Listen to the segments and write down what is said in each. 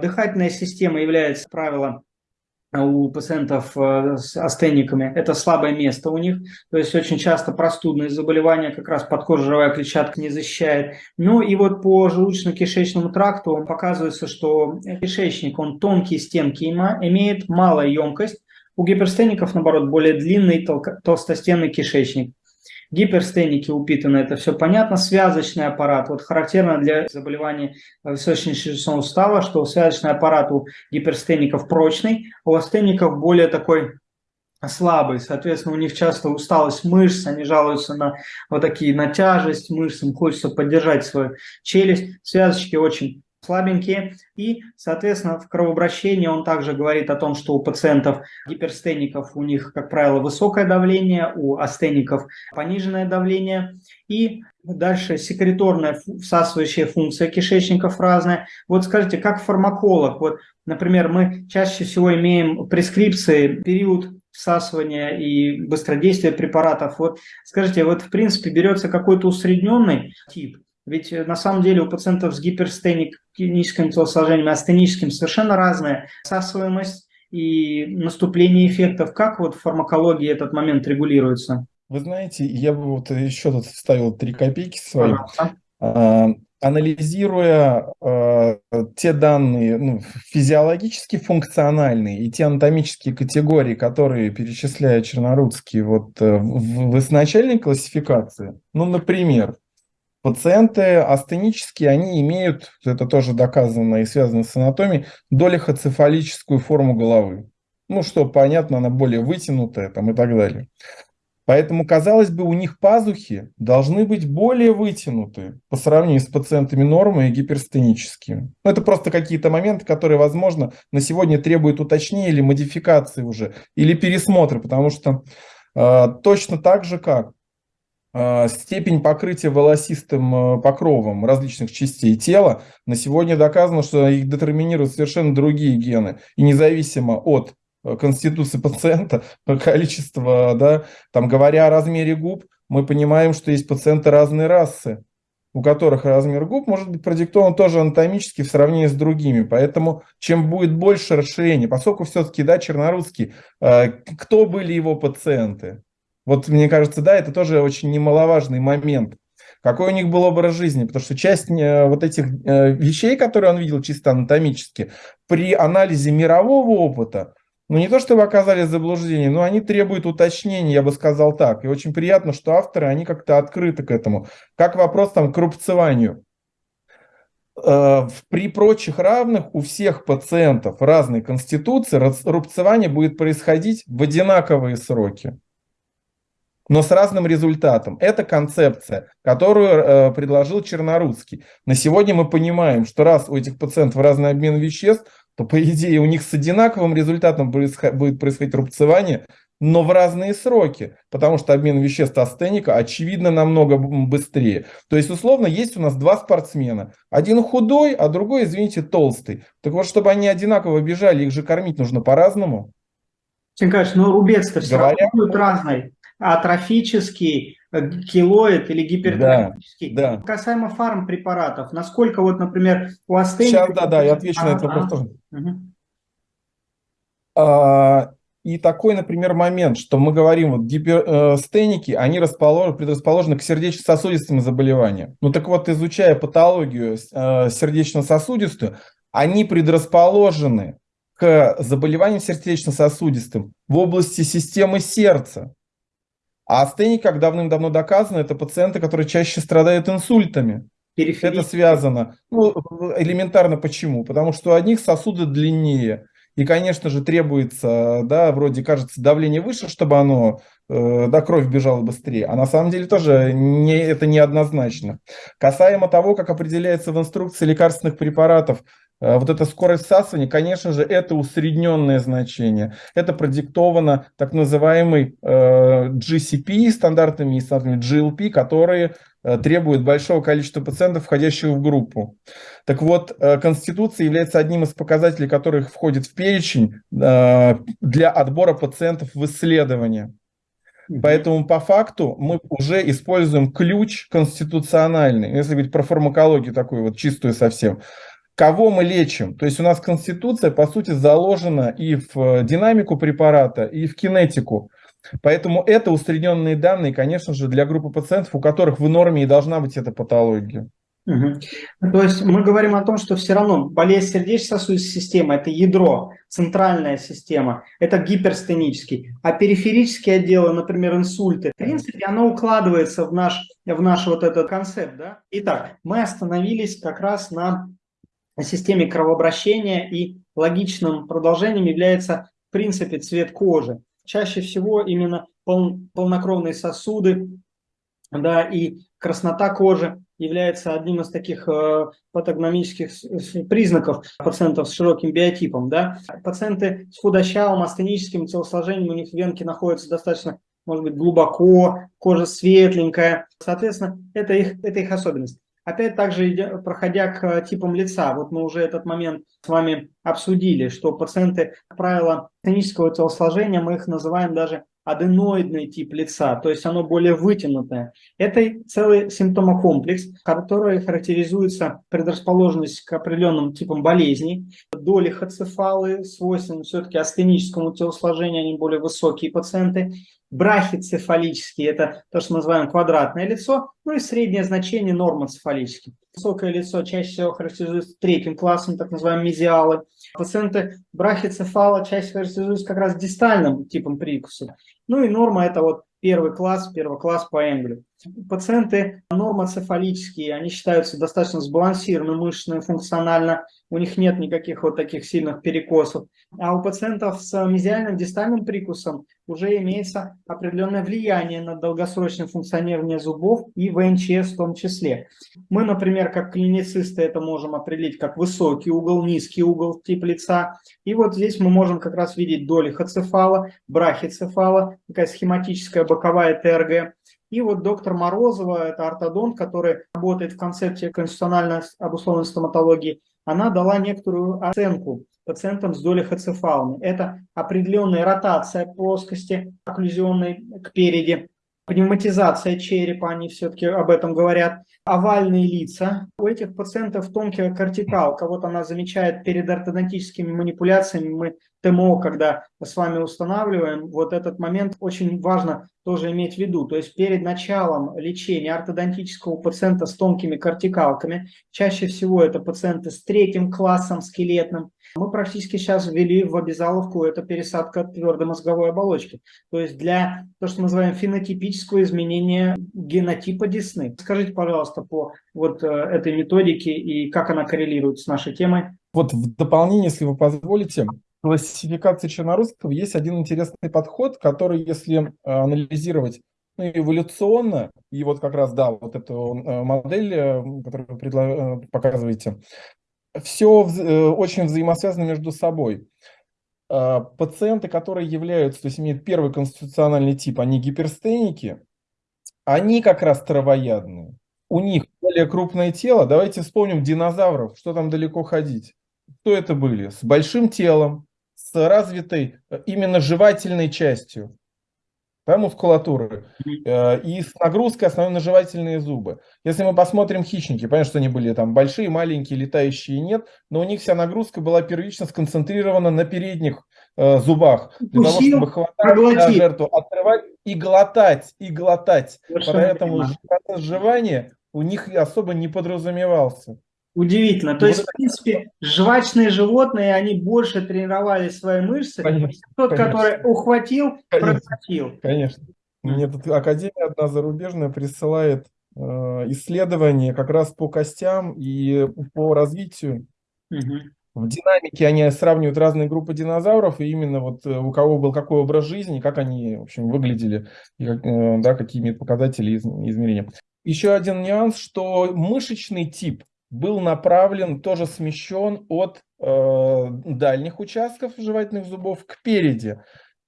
Дыхательная система является, как правило, у пациентов э, с астениками, это слабое место у них, то есть очень часто простудные заболевания, как раз подкожировая клетчатка не защищает. Ну и вот по желудочно-кишечному тракту показывается, что кишечник, он тонкие стенки имеет, малая емкость, у гиперстеников, наоборот, более длинный толстостенный кишечник. Гиперстеники упитаны, это все понятно. Связочный аппарат, вот характерно для заболеваний височно-челюстного сустава, что связочный аппарат у гиперстеников прочный, а у астеников более такой слабый, соответственно, у них часто усталость мышц, они жалуются на вот такие, на тяжесть мышц, им хочется поддержать свою челюсть, связочки очень слабенькие. И, соответственно, в кровообращении он также говорит о том, что у пациентов гиперстеников у них, как правило, высокое давление, у астеников пониженное давление. И дальше секреторная всасывающая функция кишечников разная. Вот скажите, как фармаколог, вот, например, мы чаще всего имеем прескрипции, период всасывания и быстродействия препаратов. Вот скажите, вот в принципе берется какой-то усредненный тип, ведь э, на самом деле у пациентов с гиперстеническим телосложением и астеническим совершенно разная всасываемость и наступление эффектов. Как вот в фармакологии этот момент регулируется? Вы знаете, я бы вот еще тут вставил три копейки свои. А, анализируя э, те данные ну, физиологически функциональные и те анатомические категории, которые перечисляет Чернорудский вот, э, в, в изначальной классификации, ну, например, Пациенты астенические, они имеют, это тоже доказано и связано с анатомией, долихоцефалическую форму головы. Ну, что понятно, она более вытянутая там, и так далее. Поэтому, казалось бы, у них пазухи должны быть более вытянутые по сравнению с пациентами нормы и гиперстеническими. Ну, это просто какие-то моменты, которые, возможно, на сегодня требуют уточнения или модификации уже, или пересмотра, потому что э, точно так же, как степень покрытия волосистым э, покровом различных частей тела, на сегодня доказано, что их детерминируют совершенно другие гены. И независимо от э, конституции пациента, количество, да, там говоря о размере губ, мы понимаем, что есть пациенты разной расы, у которых размер губ может быть продиктован тоже анатомически в сравнении с другими. Поэтому чем будет больше расширение, поскольку все-таки, да, Чернорусский, э, кто были его пациенты? Вот мне кажется, да, это тоже очень немаловажный момент. Какой у них был образ жизни? Потому что часть э, вот этих э, вещей, которые он видел чисто анатомически, при анализе мирового опыта, ну не то чтобы оказались в но они требуют уточнения, я бы сказал так. И очень приятно, что авторы, они как-то открыты к этому. Как вопрос там к рубцеванию. Э, при прочих равных у всех пациентов разной конституции рубцевание будет происходить в одинаковые сроки но с разным результатом. Это концепция, которую э, предложил Чернорусский. На сегодня мы понимаем, что раз у этих пациентов разный обмен веществ, то по идее у них с одинаковым результатом будет происходить рубцевание, но в разные сроки, потому что обмен веществ астеника очевидно намного быстрее. То есть, условно, есть у нас два спортсмена. Один худой, а другой, извините, толстый. Так вот, чтобы они одинаково бежали, их же кормить нужно по-разному. Николаевич, но рубец-то все равно будет разный атрофический, э, килоид или гипертрофический. Да, да. Касаемо фармпрепаратов, насколько вот, например, у астении... Сейчас, да, да, я отвечу а, на этот вопрос тоже. Угу. А, и такой, например, момент, что мы говорим, вот гипертеники, они расположены, предрасположены к сердечно-сосудистым заболеваниям. Ну так вот, изучая патологию э, сердечно-сосудистую, они предрасположены к заболеваниям сердечно-сосудистым в области системы сердца. А астеник, как давным-давно доказано, это пациенты, которые чаще страдают инсультами. Это связано. Ну, элементарно почему? Потому что у одних сосуды длиннее. И, конечно же, требуется, да, вроде кажется, давление выше, чтобы оно, э, да, кровь бежала быстрее. А на самом деле тоже не, это неоднозначно. Касаемо того, как определяется в инструкции лекарственных препаратов вот эта скорость всасывания, конечно же, это усредненное значение. Это продиктовано так называемой э, GCP стандартами и стандартами GLP, которые э, требуют большого количества пациентов, входящих в группу. Так вот, Конституция является одним из показателей, которых входит в перечень для отбора пациентов в исследование. Поэтому по факту мы уже используем ключ конституциональный, если говорить про фармакологию такую вот чистую совсем, кого мы лечим. То есть у нас конституция, по сути, заложена и в динамику препарата, и в кинетику. Поэтому это усредненные данные, конечно же, для группы пациентов, у которых в норме и должна быть эта патология. Угу. То есть мы говорим о том, что все равно болезнь сердечно-сосудистой системы – это ядро, центральная система, это гиперстенический. А периферические отделы, например, инсульты, в принципе, оно укладывается в наш, в наш вот этот концепт. Да? Итак, мы остановились как раз на системе кровообращения, и логичным продолжением является, в принципе, цвет кожи. Чаще всего именно пол, полнокровные сосуды да, и краснота кожи является одним из таких э, патогномических признаков пациентов с широким биотипом. Да? Пациенты с худощавым астеническим телосложением, у них венки находятся достаточно, может быть, глубоко, кожа светленькая. Соответственно, это их, это их особенность. Опять также, проходя к типам лица, вот мы уже этот момент с вами обсудили, что пациенты, как правило, астенического телосложения, мы их называем даже аденоидный тип лица, то есть оно более вытянутое. Это целый симптомокомплекс, который характеризуется предрасположенность к определенным типам болезней. Доли хоцефалы свойственны все-таки астеническому телосложению, они более высокие пациенты. Брахицефалические – это то, что мы называем квадратное лицо, ну и среднее значение нормоцефалический. Высокое лицо чаще всего характеризуется третьим классом, так называемые мезиалы. Пациенты брахицефала чаще характеризуются как раз дистальным типом прикуса. Ну и норма – это вот первый класс, первый класс по Энгелю. Пациенты нормоцефалические, они считаются достаточно сбалансированными мышечно, функционально, у них нет никаких вот таких сильных перекосов. А у пациентов с мезиальным дистальным прикусом уже имеется определенное влияние на долгосрочное функционирование зубов и ВНЧС в том числе. Мы, например, как клиницисты это можем определить как высокий угол, низкий угол тип лица. И вот здесь мы можем как раз видеть доли хоцефала, брахицефала, такая схематическая боковая ТРГ. И вот доктор Морозова, это ортодонт, который работает в концепте конституциональной обусловленной стоматологии, она дала некоторую оценку пациентам с долей хоцефалами. Это определенная ротация плоскости окклюзионной к переди, пневматизация черепа, они все-таки об этом говорят, овальные лица. У этих пациентов тонкий кортикал, кого-то она замечает перед ортодонтическими манипуляциями, мы ТМО, когда с вами устанавливаем, вот этот момент очень важно тоже иметь в виду. То есть перед началом лечения ортодонтического пациента с тонкими кортикалками, чаще всего это пациенты с третьим классом скелетным, мы практически сейчас ввели в обязаловку это пересадка твердой мозговой оболочки. То есть для то, что мы называем фенотипического изменения генотипа десны. Скажите, пожалуйста, по вот э, этой методике и как она коррелирует с нашей темой. Вот в дополнение, если вы позволите, классификации чернорусского есть один интересный подход, который, если э, анализировать ну, эволюционно, и вот как раз, да, вот эту э, модель, которую вы показываете, все очень взаимосвязано между собой. Пациенты, которые являются, то есть имеют первый конституциональный тип, они гиперстеники, они как раз травоядные. У них более крупное тело. Давайте вспомним динозавров, что там далеко ходить. Кто это были? С большим телом, с развитой э, именно жевательной частью да, мускулатуры э, и с нагрузкой основной на жевательные зубы. Если мы посмотрим хищники, понятно, что они были там большие, маленькие, летающие нет, но у них вся нагрузка была первично сконцентрирована на передних э, зубах для того, чтобы хватать жертву, отрывать и глотать, и глотать. Совершенно Поэтому процесс жевания у них особо не подразумевался. Удивительно. То есть, в принципе, жвачные животные, они больше тренировали свои мышцы. Конечно, Тот, конечно. который ухватил, конечно, проглотил. Конечно. Мне тут Академия одна зарубежная присылает э, исследования как раз по костям и по развитию. Угу. В динамике они сравнивают разные группы динозавров, и именно вот э, у кого был какой образ жизни, как они, в общем, выглядели, и как, э, да, какие имеют показатели измерения. Еще один нюанс, что мышечный тип был направлен, тоже смещен от э, дальних участков жевательных зубов к переди.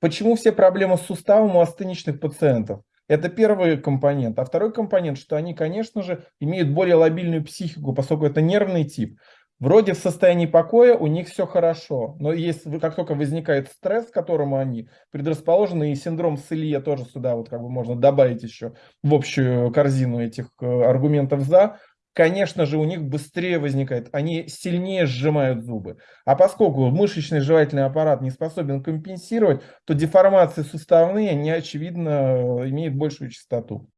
Почему все проблемы с суставом у астеничных пациентов? Это первый компонент. А второй компонент, что они, конечно же, имеют более лобильную психику, поскольку это нервный тип. Вроде в состоянии покоя у них все хорошо, но если как только возникает стресс, к которому они предрасположены, и синдром Селье тоже сюда вот как бы можно добавить еще в общую корзину этих э, аргументов за, конечно же, у них быстрее возникает, они сильнее сжимают зубы. А поскольку мышечный жевательный аппарат не способен компенсировать, то деформации суставные, они, очевидно, имеют большую частоту.